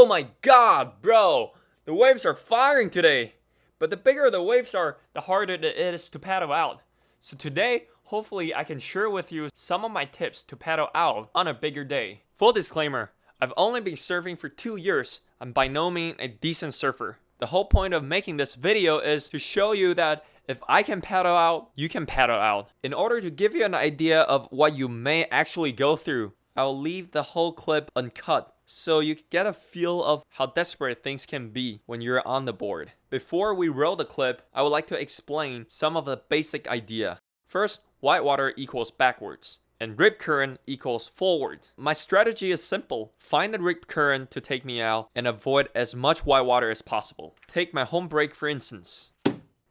Oh my god, bro! The waves are firing today! But the bigger the waves are, the harder it is to paddle out. So today, hopefully I can share with you some of my tips to paddle out on a bigger day. Full disclaimer, I've only been surfing for two years. I'm by no means a decent surfer. The whole point of making this video is to show you that if I can paddle out, you can paddle out. In order to give you an idea of what you may actually go through, I'll leave the whole clip uncut so you get a feel of how desperate things can be when you're on the board. Before we roll the clip, I would like to explain some of the basic idea. First, whitewater equals backwards and rip current equals forward. My strategy is simple. Find the rip current to take me out and avoid as much whitewater as possible. Take my home break for instance.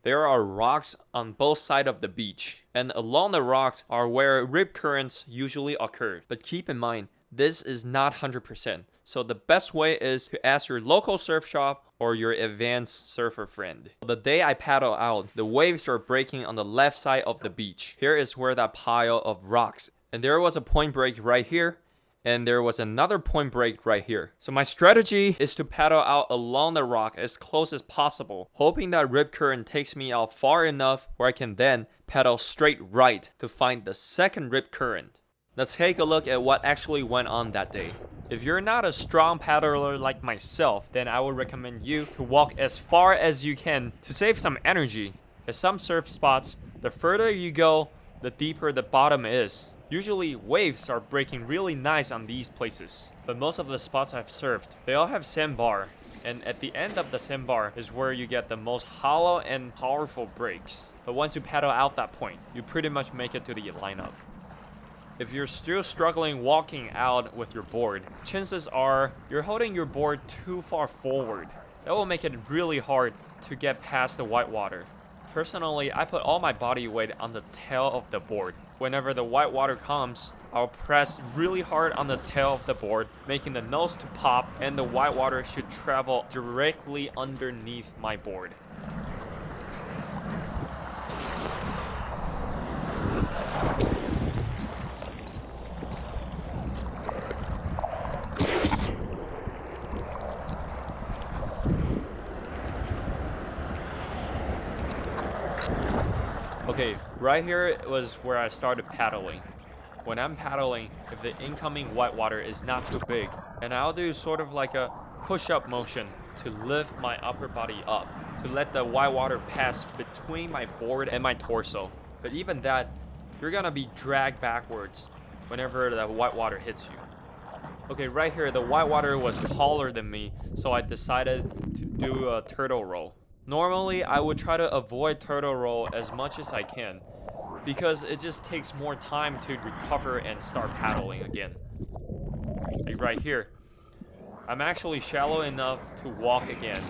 There are rocks on both sides of the beach, and along the rocks are where rip currents usually occur. But keep in mind, this is not 100%. So the best way is to ask your local surf shop or your advanced surfer friend. The day I paddle out, the waves are breaking on the left side of the beach. Here is where that pile of rocks. And there was a point break right here and there was another point break right here. So my strategy is to paddle out along the rock as close as possible, hoping that rip current takes me out far enough where I can then paddle straight right to find the second rip current. Let's take a look at what actually went on that day. If you're not a strong paddler like myself, then I would recommend you to walk as far as you can to save some energy. At some surf spots, the further you go, the deeper the bottom is. Usually waves are breaking really nice on these places, but most of the spots I've surfed, they all have sandbar, and at the end of the sandbar is where you get the most hollow and powerful breaks. But once you paddle out that point, you pretty much make it to the lineup. If you're still struggling walking out with your board, chances are you're holding your board too far forward. That will make it really hard to get past the whitewater. Personally, I put all my body weight on the tail of the board. Whenever the whitewater comes, I'll press really hard on the tail of the board, making the nose to pop and the whitewater should travel directly underneath my board. Okay, right here was where I started paddling. When I'm paddling, if the incoming whitewater is not too big, and I'll do sort of like a push-up motion to lift my upper body up, to let the whitewater pass between my board and my torso. But even that, you're gonna be dragged backwards whenever the whitewater hits you. Okay, right here, the whitewater was taller than me, so I decided to do a turtle roll. Normally, I would try to avoid turtle roll as much as I can because it just takes more time to recover and start paddling again. Like right here. I'm actually shallow enough to walk again.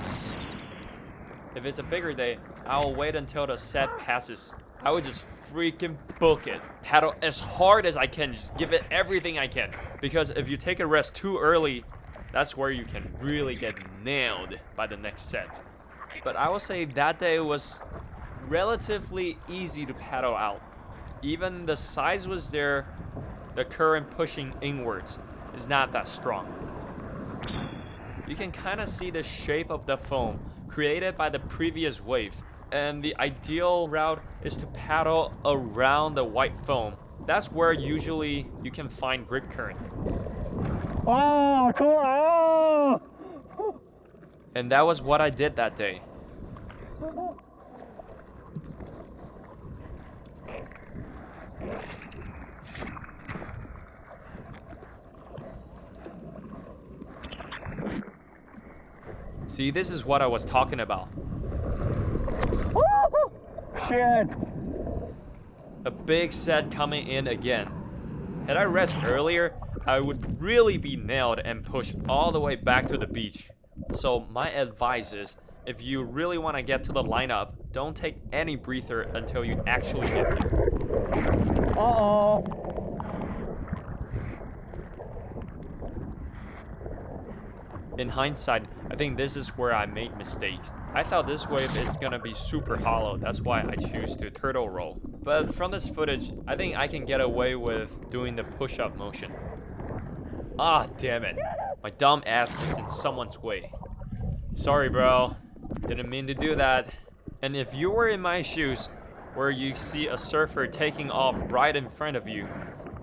If it's a bigger day, I'll wait until the set passes. I would just freaking book it. Paddle as hard as I can, just give it everything I can. Because if you take a rest too early, that's where you can really get nailed by the next set. But I will say that day was relatively easy to paddle out. Even the size was there, the current pushing inwards is not that strong. You can kind of see the shape of the foam created by the previous wave. And the ideal route is to paddle around the white foam. That's where usually you can find rip current. Oh, cool. Oh! And that was what I did that day. See, this is what I was talking about. Shit. A big set coming in again. Had I rest earlier, I would really be nailed and pushed all the way back to the beach. So my advice is, if you really want to get to the lineup, don't take any breather until you actually get there. Uh-oh. In hindsight, I think this is where I made mistakes. I thought this wave is gonna be super hollow, that's why I choose to turtle roll. But from this footage, I think I can get away with doing the push-up motion. Ah, damn it. My dumb ass is in someone's way. Sorry, bro. Didn't mean to do that. And if you were in my shoes, where you see a surfer taking off right in front of you,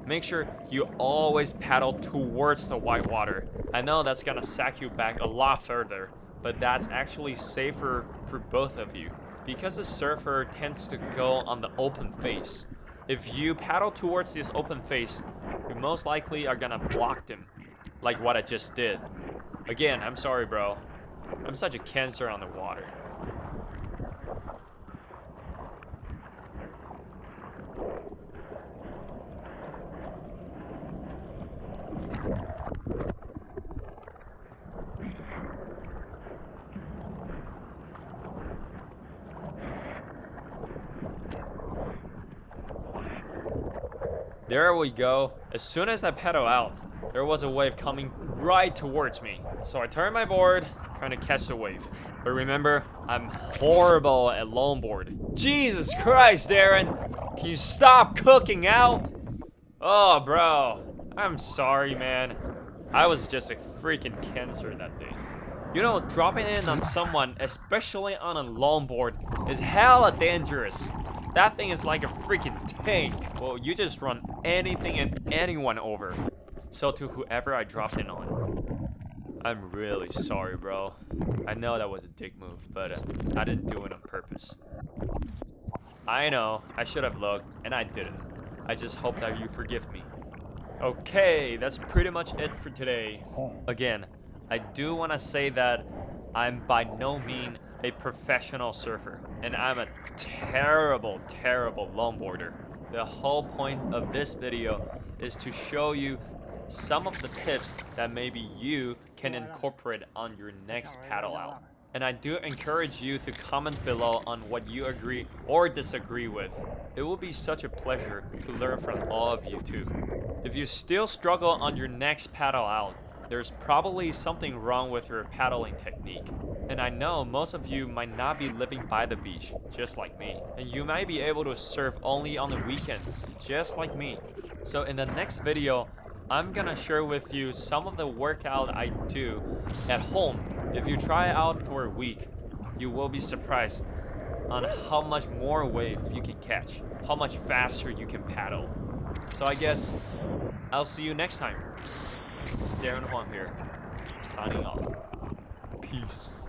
make sure you always paddle towards the white water. I know that's gonna sack you back a lot further, but that's actually safer for both of you because a surfer tends to go on the open face. If you paddle towards this open face, you most likely are gonna block them, like what I just did. Again, I'm sorry, bro. I'm such a cancer on the water. There we go. As soon as I pedal out, there was a wave coming right towards me. So I turned my board, trying to catch the wave. But remember, I'm horrible at longboard. Jesus Christ, Darren! Can you stop cooking out? Oh, bro. I'm sorry, man. I was just a freaking cancer that day. You know, dropping in on someone, especially on a longboard, is hella dangerous. That thing is like a freaking tank. Well, you just run anything and anyone over. So to whoever I dropped in on. I'm really sorry, bro. I know that was a dick move, but uh, I didn't do it on purpose. I know, I should have looked, and I didn't. I just hope that you forgive me. Okay, that's pretty much it for today. Again, I do want to say that I'm by no means a professional surfer, and I'm a terrible, terrible longboarder. The whole point of this video is to show you some of the tips that maybe you can incorporate on your next paddle out. And I do encourage you to comment below on what you agree or disagree with. It will be such a pleasure to learn from all of you too. If you still struggle on your next paddle out, there's probably something wrong with your paddling technique. And I know most of you might not be living by the beach, just like me. And you might be able to surf only on the weekends, just like me. So in the next video, I'm gonna share with you some of the workout I do at home. If you try out for a week, you will be surprised on how much more wave you can catch, how much faster you can paddle. So I guess I'll see you next time. Darren Huang here, signing off. Peace.